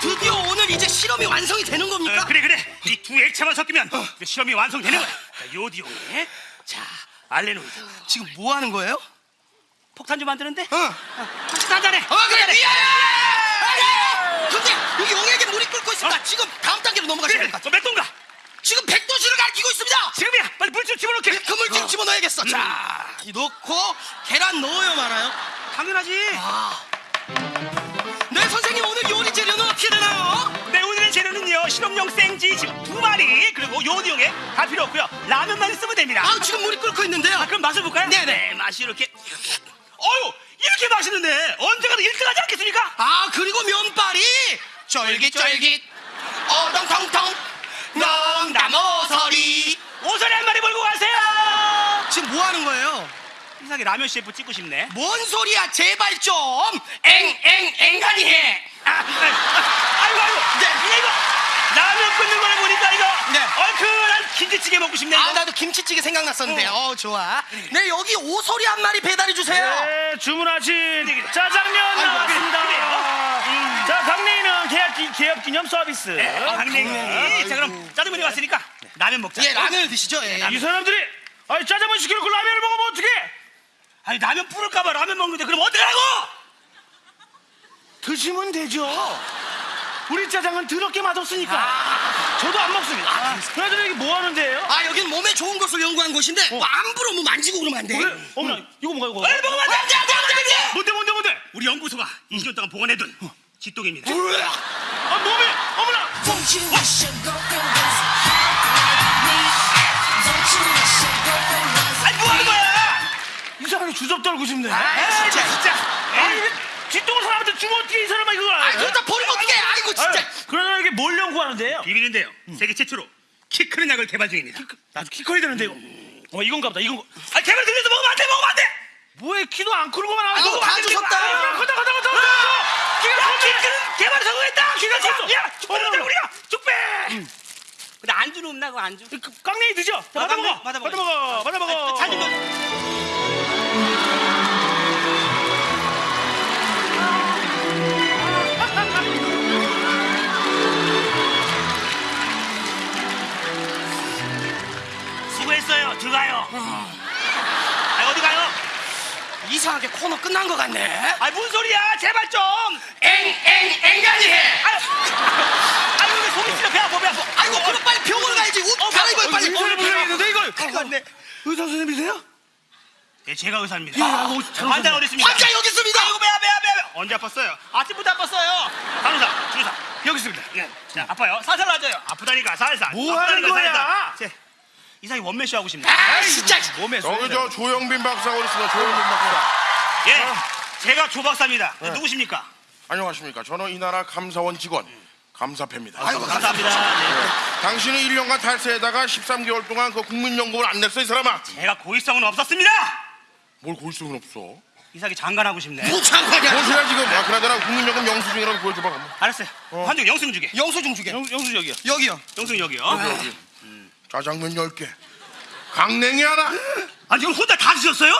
드디어 오늘 이제 실험이 완성이 되는 겁니까? 어, 그래 그래 이 두 액체만 섞이면 이제 실험이 완성되는 거야 자, 요디오에 자 알레노이드 지금 뭐 하는 거예요? 폭탄 좀 만드는데 어. 혹시 한잔해 어 그래 위하여! 근데 여기 용에게 물이 끓고 있습니다. 지금 다음 단계로 그래 될것 같아요. 몇 동가 지금 백도수를 가리키고 있습니다. 지금이야 빨리 물좀 집어넣게 그 물질 집어넣어야겠어. 자, 이 넣고 계란 넣어요 말아요. 당연하지 아. 네 선생님 오늘 요리 재료는 어떻게 되나요? 네 오늘의 재료는요 실험용 생지 지금 두 마리 그리고 요디용에 다 필요 없고요 라면만 쓰면 됩니다 아 지금 물이 끓고 있는데요. 아, 그럼 맛을 볼까요? 네네. 맛이 이렇게 어유 이렇게 맛있는데 언제 가도 1등 하지 않겠습니까? 아 그리고 면발이 쫄깃쫄깃 어덩텅텅 농담오서리 오선에 한 마리 몰고 가세요 지금 뭐 하는 거예요? 이상하게 라면 셰프 찍고 싶네 뭔 소리야 제발 좀 앵앵 앵간히 해 아, 아, 아이고 아이고 네. 이거 이거 라면 끓는 거를 보니까 이거 네. 얼큰한 김치찌개 먹고 싶네 아 이거. 나도 김치찌개 생각났었는데 어 좋아 네 여기 오소리 한 마리 배달해 주세요 네, 주문하신. 짜장면 아이고, 나왔습니다. 그래요? 자, 강냉이는 개업, 기- 개업 기념 서비스. 네, 강냉이 자 그럼 짜장면이 왔으니까 라면 먹자 예 라면을 드시죠 예. 이 사람들이 아니, 짜장면 시켜놓고 라면을 어떡해? 아니 라면 뿌릴까봐 라면 먹는데 그럼 어떡하라고 드시면 되죠. 우리 짜장은 더럽게 맛없으니까. 저도 안 먹습니다. 그나저나 이게 뭐 하는데요? 아 여긴 몸에 좋은 것을 연구한 곳인데 뭐 함부로 뭐 만지고 그러면 안돼 왜? 어머나, 이거 뭔가 이거. 빨리 먹으면 안돼 안돼 안돼 뭔데, 뭔데, 뭔데? 우리 연구소가 20년 동안 보관해둔 지똥입니다 아, 몸에, 어머나! Don't you wish? Don't you wish 주접 떨고 싶네. 아 진짜 진짜 아니, 뒷동을 사람한테 주면 어떻게 이 사람아 이걸 아 그러다 버리면 어떡해 아이고 진짜 그러나 이게 뭘 연구하는데요? 비밀인데요 세계 최초로 키 크는 약을 개발 중입니다 나도 키 커야 되는데 이거. 어, 이건가 보다, 이건 거. 아 개발 중에서 먹으면 안 돼 먹으면 안 돼 뭐에 키도 안 크는 거만 아이고, 하고 다 주셨다. 아, 걷다 걷다 걷다 걷다 키가 야, 커지 키 크는 개발에 성공했다 키가 컸어. 야 어, 우리가 축배 근데 안주는 없나 그 안주 그 깡냉이 드죠? 자, 아, 받아 먹어 받아. 먹어 받아 먹어 들어가요 아 어디 가요 이상하게 코너 끝난 것 같네 아 뭔 소리야 제발 좀 앵앵 앵간히 해 아유 아유 왜 속이 찔려 배 아파 배 아파 아이고 그럼 빨리 병원 가야지 옷 갈아입어요 빨리 의사를 불러야겠는데 이걸 큰일 났네 의사 선생님이세요? 예, 제가 의사입니다. 예, 아, 환자. 어디 있습니까? 환자 여기 있습니다 아이고 배야 배야 배야. 언제 아팠어요? 아침부터 아팠어요. 간호사, 주사 여기 있습니다. 예, 자 아파요. 살살 놔줘요. 아프다니까 살살. 뭐 하는 아프다니까 거야? 살살. 제, 이상이 원맨쇼 하고 싶네. 아 진짜 몸에 저기 저 조영빈 박사가 어디 있습니다. 조영빈 박사. 예, 제가 조 박사입니다. 누구십니까? 안녕하십니까. 저는 이 나라 감사원 직원 감사패입니다. 아이고 감사합니다. 네. 당신은 1년간 탈세에다가 13개월 동안 그 국민연금을 안 냈어 이 사람아. 제가 고의성은 없었습니다. 뭘 고의성은 없어. 이상이 장관하고 싶네. 뭐 장관이야 뭔 소리야 지금. 야 그나저나 국민연금 영수증이라도 보여줘봐. 그럼. 알았어요. 환중 영수증 주게. 영수증 주게 영수 여기요 여기요 영수증 여기요. 여기. 짜장면 10개. 강냉이 하나. 아 지금 혼자 다 드셨어요?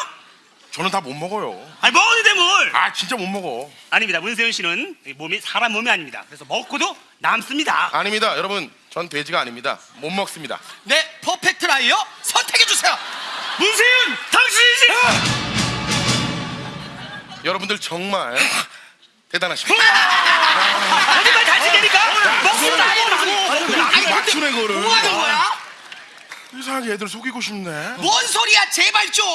저는 다 못 먹어요. 아니 먹었는데 뭘? 아 진짜 못 먹어. 아닙니다. 문세윤 씨는 몸이 사람 몸이 아닙니다. 그래서 먹고도 남습니다. 아닙니다. 여러분 전 돼지가 아닙니다. 못 먹습니다. 네 perfect liar 선택해 주세요 문세윤 당신이지 여러분들 정말 대단하십니다. 거짓말 잘 치니까 먹고 나고 이상하게 애들 속이고 싶네. 뭔 소리야 제발 좀.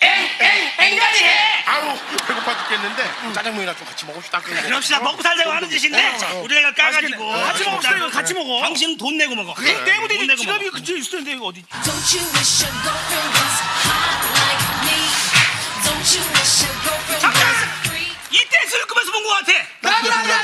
앵앵앵간이 해. 아우 배고파 죽겠는데 짜장면이나 좀 같이 먹읍시다. 그럼시다. 먹고 살자고 하는 어, 짓인데? 어. 우리 애가 까가지고. 어, 같이 먹읍시다 이거 같이 먹어. 당신은 돈 내고 먹어. 그래 떼고 돈 되지 내고 지갑이 그쪽에 있을 텐데 이거 어디? Don't you wish your girlfriend was hot like me? Don't you wish your girlfriend was freak? 이때 술을 끄면서 본거 같아. 나나나